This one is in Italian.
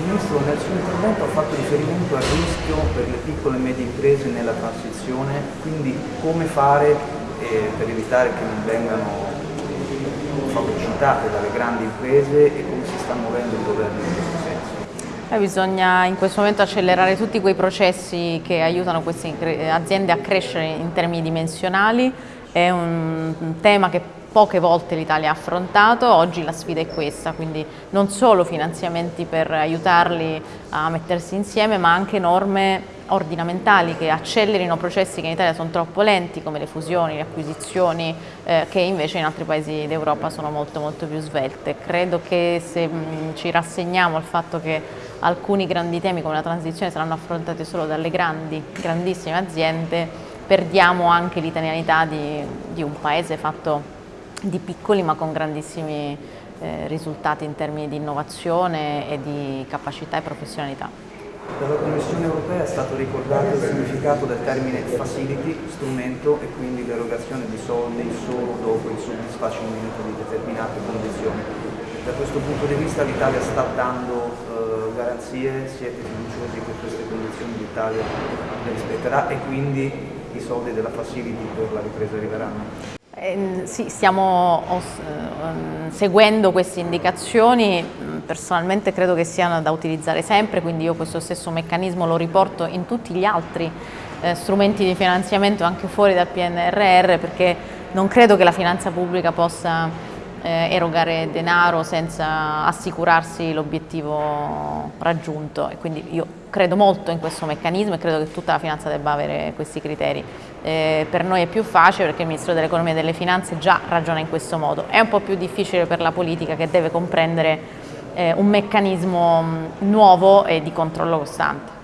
Ministro, nel suo intervento ha fatto riferimento al rischio per le piccole e medie imprese nella transizione, quindi come fare eh, per evitare che non vengano fagocitate dalle grandi imprese e come si sta muovendo il governo in questo senso? Eh, bisogna in questo momento accelerare tutti quei processi che aiutano queste aziende a crescere in termini dimensionali, è un tema che poche volte l'Italia ha affrontato, oggi la sfida è questa, quindi non solo finanziamenti per aiutarli a mettersi insieme, ma anche norme ordinamentali che accelerino processi che in Italia sono troppo lenti, come le fusioni, le acquisizioni, eh, che invece in altri paesi d'Europa sono molto molto più svelte. Credo che se mh, ci rassegniamo al fatto che alcuni grandi temi come la transizione saranno affrontati solo dalle grandi, grandissime aziende, perdiamo anche l'italianità di, di un paese fatto di piccoli ma con grandissimi eh, risultati in termini di innovazione e di capacità e professionalità. Dalla Commissione europea è stato ricordato il significato del termine facility, strumento e quindi l'erogazione di soldi solo dopo il soddisfacimento di determinate condizioni. Da questo punto di vista l'Italia sta dando eh, garanzie, siete fiduciosi che queste condizioni l'Italia le rispetterà e quindi i soldi della facility per la ripresa arriveranno? Eh, sì, stiamo eh, seguendo queste indicazioni, mm, personalmente credo che siano da utilizzare sempre, quindi io questo stesso meccanismo lo riporto in tutti gli altri eh, strumenti di finanziamento anche fuori dal PNRR perché non credo che la finanza pubblica possa eh, erogare denaro senza assicurarsi l'obiettivo raggiunto e quindi io credo molto in questo meccanismo e credo che tutta la finanza debba avere questi criteri. Eh, per noi è più facile perché il Ministro dell'Economia e delle Finanze già ragiona in questo modo, è un po' più difficile per la politica che deve comprendere eh, un meccanismo nuovo e di controllo costante.